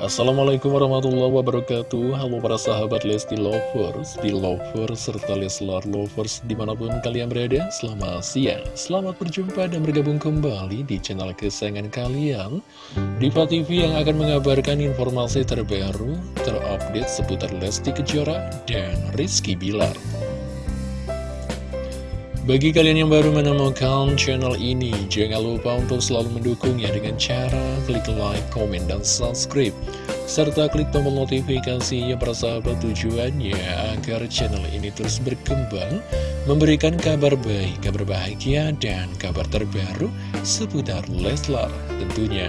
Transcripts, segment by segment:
Assalamualaikum warahmatullahi wabarakatuh. Halo para sahabat Lesti Lovers, Lovers, serta Leslar Lovers di mana pun kalian berada Selamat siang, selamat berjumpa dan bergabung kembali di channel kesayangan kalian. Diva TV yang akan mengabarkan informasi terbaru, terupdate seputar Lesti Kejora dan Rizky Bilar bagi kalian yang baru menemukan channel ini, jangan lupa untuk selalu mendukungnya dengan cara klik like, komen, dan subscribe. Serta klik tombol notifikasinya persahabat tujuannya agar channel ini terus berkembang, memberikan kabar baik, kabar bahagia, dan kabar terbaru seputar Leslar tentunya.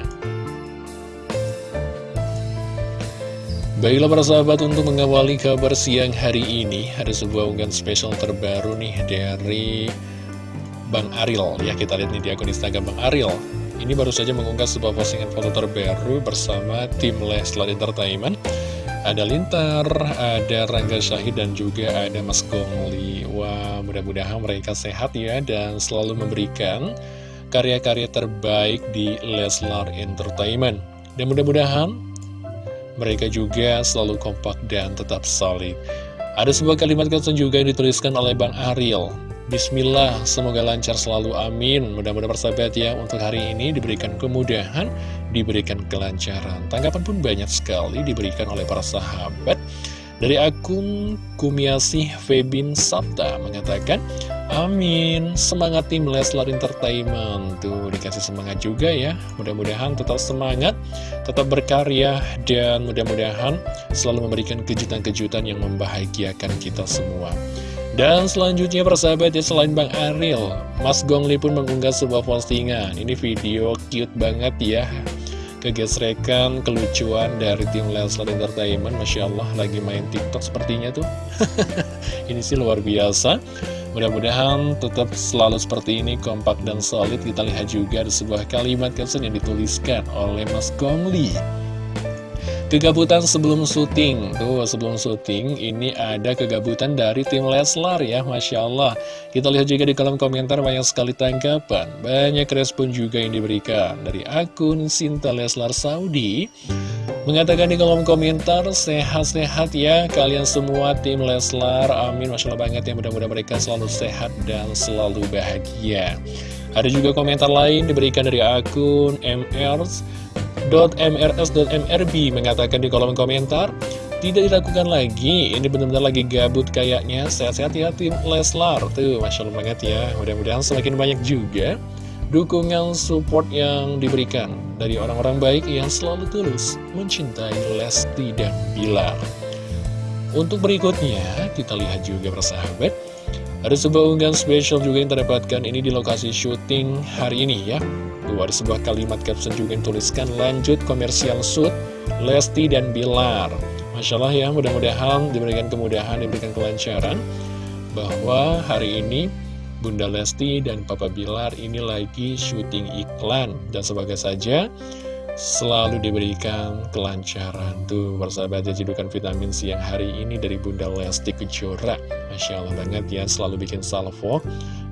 Baiklah para sahabat untuk mengawali kabar siang hari ini Ada sebuah unggahan spesial terbaru nih dari Bang Ariel. Ya kita lihat nih di akun Instagram Bang Ariel. Ini baru saja mengunggah sebuah postingan foto terbaru bersama tim Leslar Entertainment. Ada Lintar, ada Rangga Syahid dan juga ada Mas Gongli. Wah mudah-mudahan mereka sehat ya dan selalu memberikan karya-karya terbaik di Leslar Entertainment. Dan mudah-mudahan mereka juga selalu kompak dan tetap solid. Ada sebuah kalimat caption juga yang dituliskan oleh Bang Ariel. Bismillah, semoga lancar selalu, amin. Mudah-mudahan persahabat ya, untuk hari ini diberikan kemudahan, diberikan kelancaran. Tanggapan pun banyak sekali diberikan oleh para sahabat. Dari akun Kumiasih Febin Sabta mengatakan, Amin, semangat tim Leslar Entertainment Tuh, dikasih semangat juga ya Mudah-mudahan tetap semangat, tetap berkarya Dan mudah-mudahan selalu memberikan kejutan-kejutan yang membahagiakan kita semua. Dan selanjutnya persahabat ya selain Bang Ariel Mas Gongli pun mengunggah sebuah postingan. Ini video cute banget ya. Kegesrekan, kelucuan dari tim Leslar Entertainment. Masya Allah lagi main TikTok sepertinya tuh. Ini sih luar biasa Mudah-mudahan tetap selalu seperti ini kompak dan solid. Kita lihat juga ada sebuah kalimat caption yang dituliskan oleh Mas Gongli Kegabutan sebelum syuting. Tuh sebelum syuting ini ada kegabutan dari tim Leslar ya Masya Allah. Kita lihat juga di kolom komentar banyak sekali tanggapan. Banyak respon juga yang diberikan Dari akun Sinta Leslar Saudi Mengatakan di kolom komentar Sehat-sehat ya kalian semua tim Leslar. Amin. Masya Allah banget ya mudah-mudahan mereka selalu sehat dan selalu bahagia. Ada juga komentar lain diberikan dari akun MRs .mrs.mrb mengatakan di kolom komentar tidak dilakukan lagi. Ini benar-benar lagi gabut kayaknya. Sehat-sehat ya tim Leslar. Tuh Masya Allah banget ya. Mudah-mudahan semakin banyak juga dukungan support yang diberikan dari orang-orang baik yang selalu tulus mencintai Lesti dan Bilar. Untuk berikutnya kita lihat juga persahabat. Ada sebuah unggahan spesial juga yang terdapatkan ini di lokasi syuting hari ini ya. Ada sebuah kalimat caption juga yang tuliskan lanjut komersial shoot Lesti dan Bilar. Masya Allah ya mudah-mudahan diberikan kemudahan, diberikan kelancaran Bahwa hari ini Bunda Lesti dan Papa Bilar ini lagi syuting iklan. Dan sebagai saja selalu diberikan kelancaran Tuh persahabat ya cedukan vitamin siang hari ini dari Bunda Lesti Kejora. Masya Allah banget ya selalu bikin salvo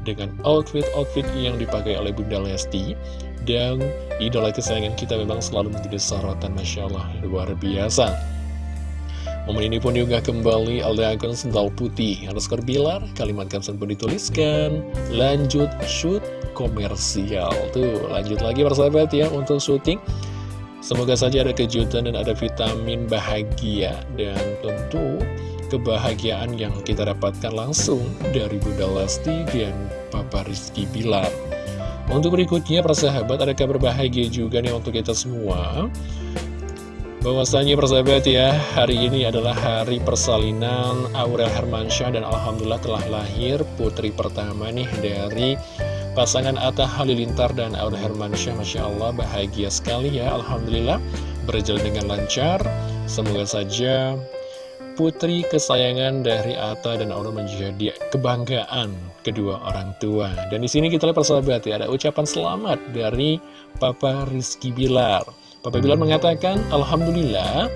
dengan outfit-outfit yang dipakai oleh Bunda Lesti. Dan idola kesayangan kita memang selalu menjadi sorotan Masya Allah luar biasa Momen ini pun juga kembali oleh akun sendal putih. Underscore bilar kalimat caption pun dituliskan. Lanjut shoot komersial. Tuh lanjut lagi persahabat ya untuk syuting semoga saja ada kejutan dan ada vitamin bahagia. Dan tentu kebahagiaan yang kita dapatkan langsung dari Bunda Lesti dan Papa Rizky Bilar. Untuk berikutnya, persahabat, ada kabar bahagia juga nih untuk kita semua. Bahwasanya persahabat ya, hari ini adalah hari persalinan Aurel Hermansyah dan Alhamdulillah telah lahir putri pertama nih dari pasangan Atta Halilintar dan Aurel Hermansyah. Masya Allah, bahagia sekali ya, Alhamdulillah berjalan dengan lancar. Semoga saja putri kesayangan dari Atta dan Allah menjadi kebanggaan kedua orang tua. Dan di sini kita lihat persahabat ya, ada ucapan selamat dari Papa Rizky Bilar. Papa Bilar mengatakan, Alhamdulillah,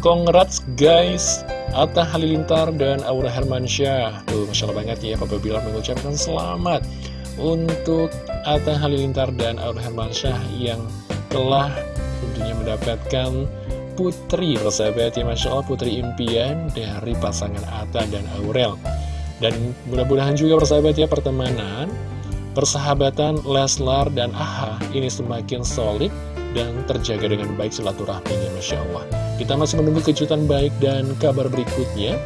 congrats guys, Atta Halilintar dan Aura Hermansyah. Tuh, Masya Allah banget ya, Papa Bilar mengucapkan selamat untuk Atta Halilintar dan Aura Hermansyah yang telah tentunya mendapatkan putri persahabat ya Masya Allah putri impian dari pasangan Atta dan Aurel dan mudah-mudahan juga persahabat ya pertemanan persahabatan Leslar dan Aha ini semakin solid dan terjaga dengan baik silaturahminya Masya Allah kita masih menunggu kejutan baik dan kabar berikutnya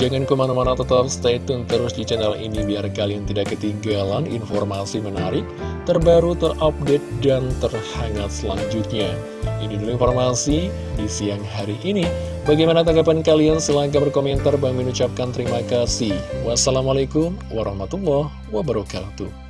Jangan ke mana-mana tetap stay tune terus di channel ini biar kalian tidak ketinggalan informasi menarik, terbaru, terupdate, dan terhangat selanjutnya. Ini dulu informasi di siang hari ini. Bagaimana tanggapan kalian? Silahkan berkomentar. Bang mengucapkan terima kasih. Wassalamualaikum warahmatullahi wabarakatuh.